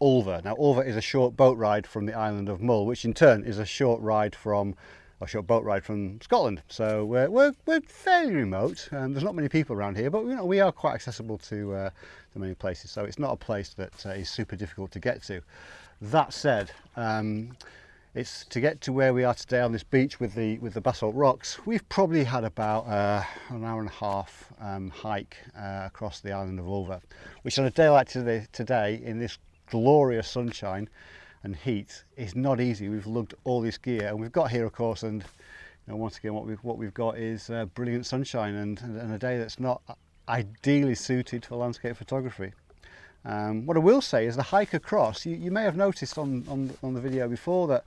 Ulva. Now Ulva is a short boat ride from the island of Mull, which in turn is a short ride from, a short boat ride from Scotland. So we're, we're, we're fairly remote, and there's not many people around here, but you know, we are quite accessible to, uh, to many places. So it's not a place that uh, is super difficult to get to. That said, um, It's to get to where we are today on this beach with the with the basalt rocks. We've probably had about uh, an hour and a half um, hike uh, across the island of Ulva, which on a day like today, today in this glorious sunshine and heat is not easy. We've lugged all this gear and we've got here, of course, and you know, once again, what we've what we've got is uh, brilliant sunshine and, and a day that's not ideally suited for landscape photography. Um, what I will say is the hike across, you, you may have noticed on, on, on the video before that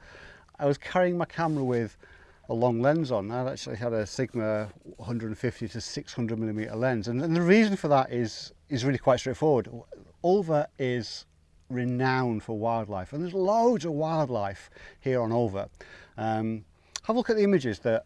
I was carrying my camera with a long lens on. I actually had a Sigma 150 to 600 millimeter lens. And, and the reason for that is, is really quite straightforward. Ulva is renowned for wildlife and there's loads of wildlife here on Ulva. Um, have a look at the images that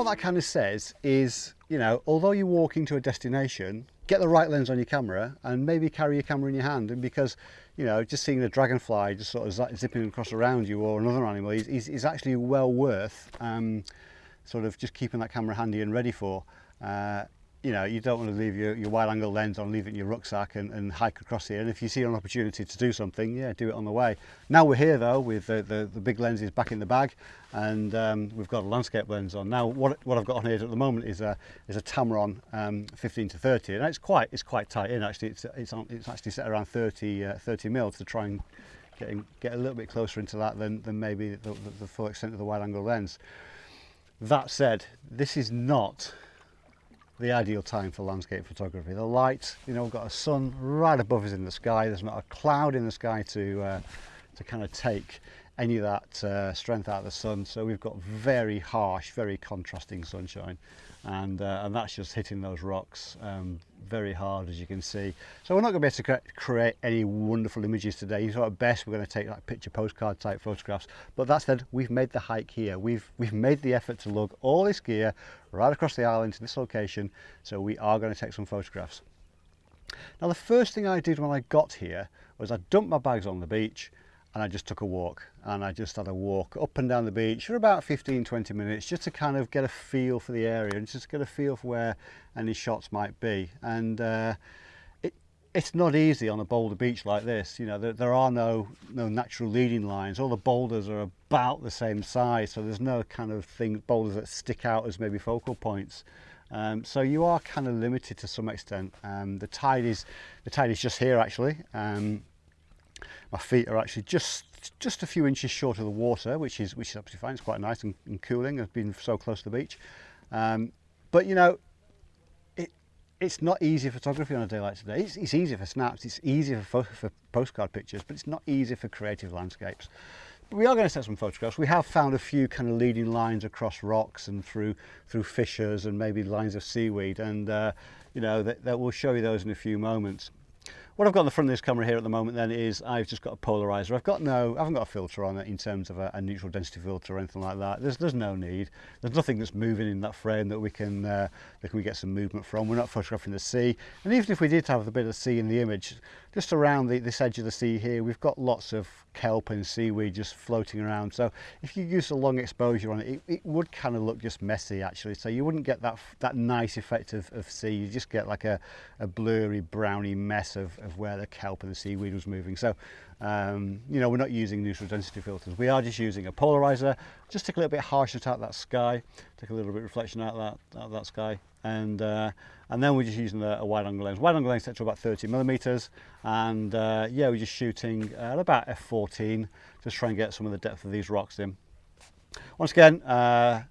what that kind of says is, you know, although you're walking to a destination, get the right lens on your camera and maybe carry your camera in your hand. And because, you know, just seeing the dragonfly just sort of zipping across around you or another animal is, is, is actually well worth um, sort of just keeping that camera handy and ready for. Uh, you know, you don't want to leave your, your wide angle lens on, leave it in your rucksack and, and hike across here. And if you see an opportunity to do something, yeah, do it on the way. Now we're here though with the, the, the big lenses back in the bag and um, we've got a landscape lens on. Now what, what I've got on here at the moment is a, is a Tamron um, 15 to 30 and it's quite, it's quite tight in actually. It's, it's, on, it's actually set around 30, uh, 30 mil to try and get, in, get a little bit closer into that than, than maybe the, the, the full extent of the wide angle lens. That said, this is not the ideal time for landscape photography. The light, you know, we've got a sun right above us in the sky. There's not a cloud in the sky to, uh, to kind of take any of that uh, strength out of the sun. So we've got very harsh, very contrasting sunshine. And, uh, and that's just hitting those rocks um, very hard, as you can see. So we're not going to be able to create any wonderful images today. So at best, we're going to take like picture postcard type photographs. But that said, we've made the hike here. We've, we've made the effort to lug all this gear right across the island to this location. So we are going to take some photographs. Now the first thing I did when I got here was I dumped my bags on the beach and I just took a walk and I just had a walk up and down the beach for about 15 20 minutes just to kind of get a feel for the area and just get a feel for where any shots might be and uh, it, it's not easy on a boulder beach like this you know there, there are no no natural leading lines all the boulders are about the same size so there's no kind of thing boulders that stick out as maybe focal points Um, so you are kind of limited to some extent. Um, the tide is the tide is just here actually. Um, my feet are actually just just a few inches short of the water, which is which is absolutely fine. It's quite nice and, and cooling. I've been so close to the beach, um, but you know, it it's not easy photography on a day like today. It's, it's easy for snaps. It's easy for, for postcard pictures, but it's not easy for creative landscapes. But we are going to set some photographs. We have found a few kind of leading lines across rocks and through through fissures and maybe lines of seaweed, and uh, you know that, that we'll show you those in a few moments. What I've got on the front of this camera here at the moment then is I've just got a polarizer. I've got no, I haven't got a filter on it in terms of a, a neutral density filter or anything like that. There's, there's no need. There's nothing that's moving in that frame that we can, uh, that we get some movement from. We're not photographing the sea. And even if we did have a bit of sea in the image, just around the, this edge of the sea here we've got lots of kelp and seaweed just floating around so if you use a long exposure on it, it, it would kind of look just messy actually so you wouldn't get that that nice effect of, of sea you just get like a, a blurry browny mess of, of where the kelp and the seaweed was moving so Um, you know, we're not using neutral density filters. We are just using a polarizer. Just take a little bit harsher out that sky, take a little bit of reflection out of that, out of that sky. And, uh, and then we're just using a, a wide angle lens. Wide angle lens set to about 30 millimeters. And uh, yeah, we're just shooting at about F14, just try and get some of the depth of these rocks in. Once again, uh,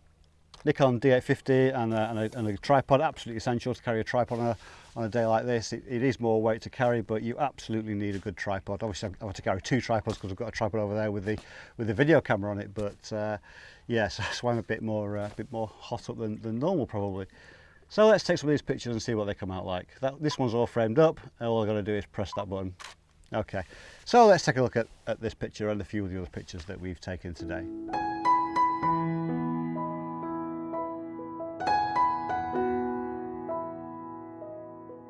Nikon D850 and a, and, a, and a tripod, absolutely essential to carry a tripod on a, on a day like this it, it is more weight to carry but you absolutely need a good tripod obviously I want to carry two tripods because I've got a tripod over there with the with the video camera on it but uh, yeah so that's why I'm a bit more uh, a bit more hot up than, than normal probably so let's take some of these pictures and see what they come out like that this one's all framed up all I've got to do is press that button okay so let's take a look at, at this picture and a few of the other pictures that we've taken today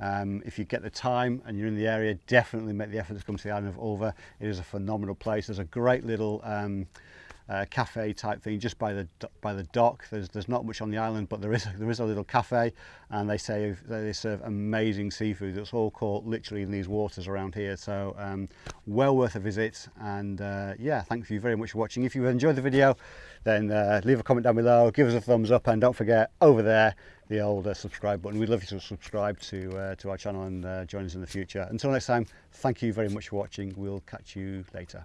Um, if you get the time and you're in the area, definitely make the effort to come to the island of Ulva. It is a phenomenal place. There's a great little um, uh, cafe type thing just by the by the dock. There's there's not much on the island, but there is there is a little cafe, and they say they serve amazing seafood. That's all caught literally in these waters around here. So um, well worth a visit. And uh, yeah, thank you very much for watching. If you enjoyed the video, then uh, leave a comment down below, give us a thumbs up, and don't forget over there the old uh, subscribe button. We'd love you to subscribe to uh, to our channel and uh, join us in the future. Until next time, thank you very much for watching. We'll catch you later.